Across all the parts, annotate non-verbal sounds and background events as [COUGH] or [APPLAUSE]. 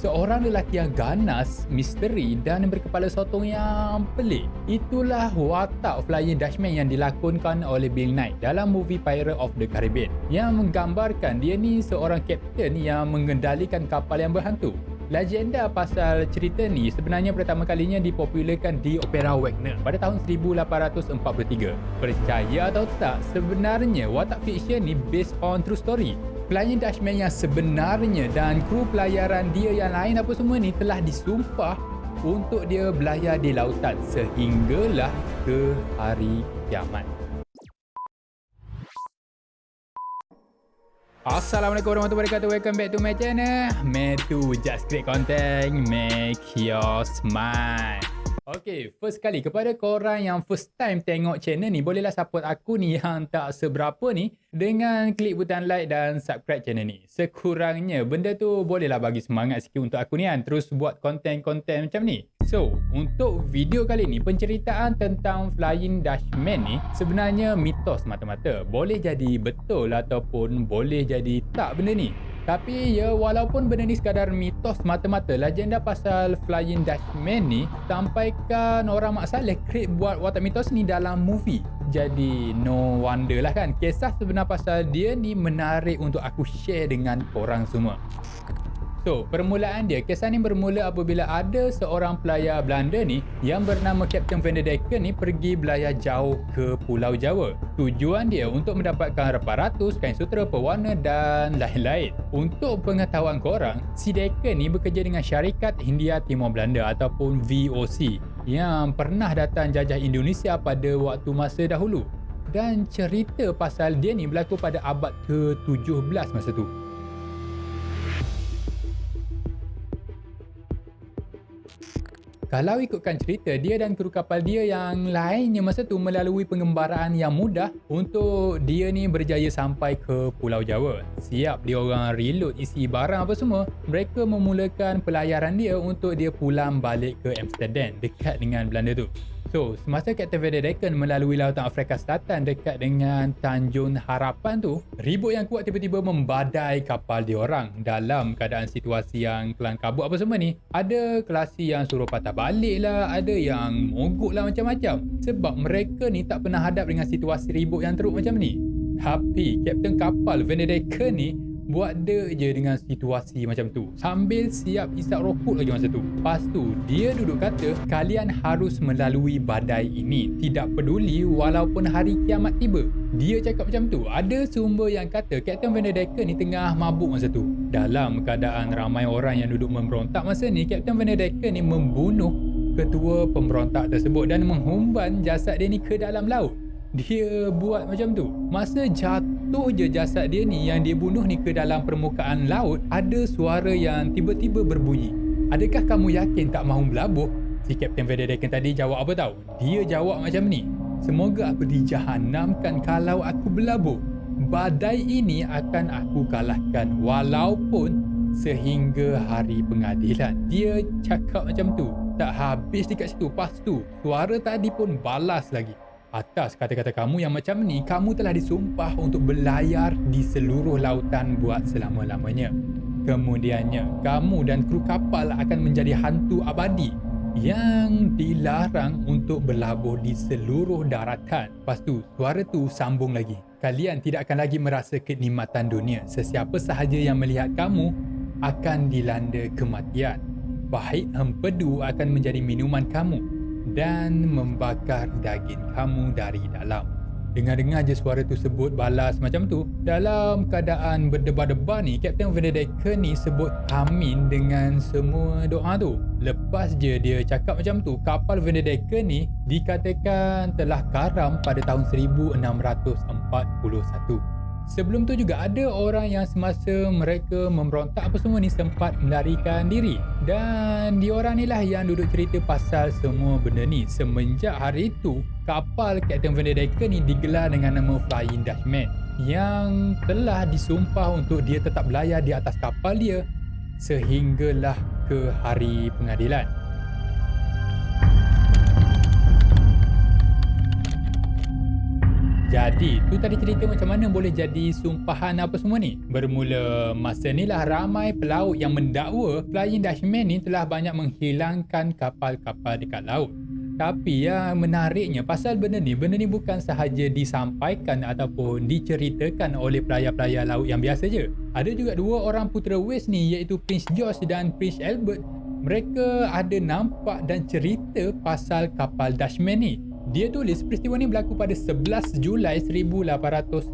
seorang lelaki yang ganas, misteri dan berkepala sotong yang pelik. Itulah watak Flying Dutchman yang dilakonkan oleh Bill Knight dalam movie Pirate of the Caribbean yang menggambarkan dia ni seorang kapten yang mengendalikan kapal yang berhantu. Legenda pasal cerita ni sebenarnya pertama kalinya dipopularkan di Opera Wagner pada tahun 1843. Percaya atau tak, sebenarnya watak fiksyen ni based on true story. Flying Dutchman yang sebenarnya dan kru pelayaran dia yang lain apa semua ni telah disumpah untuk dia belayar di lautan sehinggalah ke hari kiamat. Assalamualaikum warahmatullahi wabarakatuh. Welcome back to my channel. Metu Just Create Content. Make your smile Okay, first kali kepada korang yang first time tengok channel ni Bolehlah support aku ni yang tak seberapa ni Dengan klik butang like dan subscribe channel ni Sekurangnya benda tu bolehlah bagi semangat sikit untuk aku ni kan Terus buat konten-konten macam ni So, untuk video kali ni, penceritaan tentang Flying Dutchman ni sebenarnya mitos mata-mata. Boleh jadi betul ataupun boleh jadi tak benda ni. Tapi ya walaupun benda ni sekadar mitos mata-mata, legenda pasal Flying Dutchman ni sampaikan orang Mak Saleh create buat watak mitos ni dalam movie. Jadi no wonder lah kan, kisah sebenar pasal dia ni menarik untuk aku share dengan korang semua. So, permulaan dia, kisah ni bermula apabila ada seorang pelayar Belanda ni yang bernama Captain Van der Decken ni pergi belayar jauh ke Pulau Jawa. Tujuan dia untuk mendapatkan reparatus, kain sutera, pewarna dan lain-lain. Untuk pengetahuan korang, si Decken ni bekerja dengan syarikat Hindia Timur Belanda ataupun VOC yang pernah datang jajah Indonesia pada waktu masa dahulu. Dan cerita pasal dia ni berlaku pada abad ke-17 masa tu. Kalau ikutkan cerita, dia dan kru kapal dia yang lainnya masa tu melalui pengembaraan yang mudah untuk dia ni berjaya sampai ke Pulau Jawa. Siap dia orang reload isi barang apa semua, mereka memulakan pelayaran dia untuk dia pulang balik ke Amsterdam dekat dengan Belanda tu. So, semasa Captain Van der Decken melalui lautan Afrika Selatan dekat dengan Tanjung Harapan tu, ribut yang kuat tiba-tiba membadai kapal diorang dalam keadaan situasi yang kelang kabut apa semua ni. Ada kelasi yang suruh patah balik lah, ada yang mogok lah macam-macam. Sebab mereka ni tak pernah hadap dengan situasi ribut yang teruk macam ni. Tapi, Captain kapal Van der Decken ni buat dia je dengan situasi macam tu. Sambil siap isap rokok lagi masa tu. Lepas tu dia duduk kata kalian harus melalui badai ini. Tidak peduli walaupun hari kiamat tiba. Dia cakap macam tu. Ada sumber yang kata Captain Van Decker ni tengah mabuk masa tu. Dalam keadaan ramai orang yang duduk memberontak masa ni Captain Van Decker ni membunuh ketua pemberontak tersebut dan menghumban jasad dia ni ke dalam laut. Dia buat macam tu. Masa jatuh je jasad dia ni yang dia bunuh ni ke dalam permukaan laut ada suara yang tiba-tiba berbunyi. Adakah kamu yakin tak mahu berlabuh si Captain Veddedecken tadi jawab apa tahu dia jawab macam ni. Semoga aku dijahanamkan kalau aku berlabuh badai ini akan aku kalahkan walaupun sehingga hari pengadilan. Dia cakap macam tu. Tak habis dekat situ. Pas tu suara tadi pun balas lagi Atas kata-kata kamu yang macam ni, kamu telah disumpah untuk berlayar di seluruh lautan buat selama-lamanya. Kemudiannya, kamu dan kru kapal akan menjadi hantu abadi yang dilarang untuk berlabuh di seluruh daratan. Lepas tu, suara tu sambung lagi. Kalian tidak akan lagi merasa kenikmatan dunia. Sesiapa sahaja yang melihat kamu akan dilanda kematian. Baik empedu akan menjadi minuman kamu dan membakar daging kamu dari dalam. Dengar-dengar je suara tu sebut balas macam tu. Dalam keadaan berdebar-debar ni, Captain Van der Decken ni sebut amin dengan semua doa tu. Lepas je dia cakap macam tu, kapal Van der Decken ni dikatakan telah karam pada tahun 1641. Sebelum tu juga ada orang yang semasa mereka memberontak apa semua ni sempat melarikan diri. Dan diorang ni lah yang duduk cerita pasal semua benda ni. Semenjak hari itu, kapal Captain Decken ni digelar dengan nama Flying Dutchman. Yang telah disumpah untuk dia tetap belayar di atas kapal dia sehinggalah ke hari pengadilan. Jadi, tu tadi cerita macam mana boleh jadi sumpahan apa semua ni? Bermula masa ni lah ramai pelaut yang mendakwa Flying Dutchman ni telah banyak menghilangkan kapal-kapal dekat laut. Tapi yang menariknya pasal benda ni, benda ni bukan sahaja disampaikan ataupun diceritakan oleh pelayar-pelayar laut yang biasa je. Ada juga dua orang putera West ni iaitu Prince George dan Prince Albert. Mereka ada nampak dan cerita pasal kapal Dutchman ni. Dia tulis peristiwa ni berlaku pada 11 Julai 1881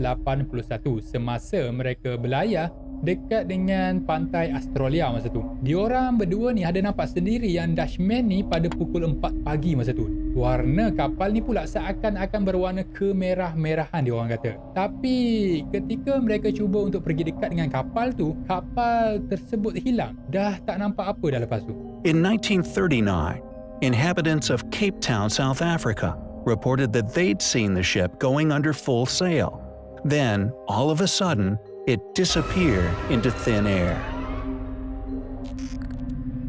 semasa mereka berlayar dekat dengan pantai Australia masa tu. Diorang berdua ni ada nampak sendiri yang Dutchman ni pada pukul 4 pagi masa tu. Warna kapal ni pula seakan-akan berwarna kemerah-merahan diorang kata. Tapi ketika mereka cuba untuk pergi dekat dengan kapal tu, kapal tersebut hilang. Dah tak nampak apa dah lepas tu. In 1939, inhabitants of Cape Town, South Africa, reported that they'd seen the ship going under full sail. Then, all of a sudden, it disappeared into thin air.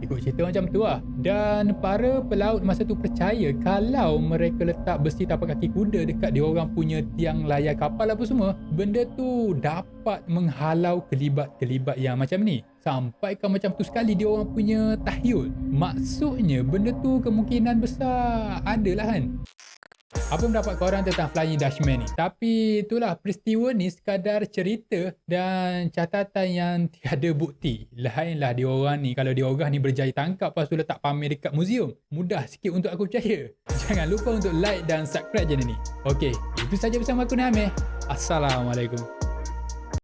Ikut cerita macam tu lah. Dan para pelaut masa tu percaya kalau mereka letak besi tapak kaki kuda dekat dia orang punya tiang layar kapal apa semua, benda tu dapat menghalau kelibat-kelibat yang macam ni. Sampai kan macam tu sekali dia orang punya tahyul. Maksudnya benda tu kemungkinan besar adalah kan. Apa pendapat korang tentang Flying Dutchman ni? Tapi itulah peristiwa ni sekadar cerita dan catatan yang [LAUGHS] tiada bukti. Lainlah dia orang ni kalau dia orang ni berjaya tangkap lepas tu letak pamer dekat muzium. Mudah sikit untuk aku percaya. [LAUGHS] Jangan lupa untuk like dan subscribe channel ni. Okey, itu saja bersama aku Nameh. Assalamualaikum.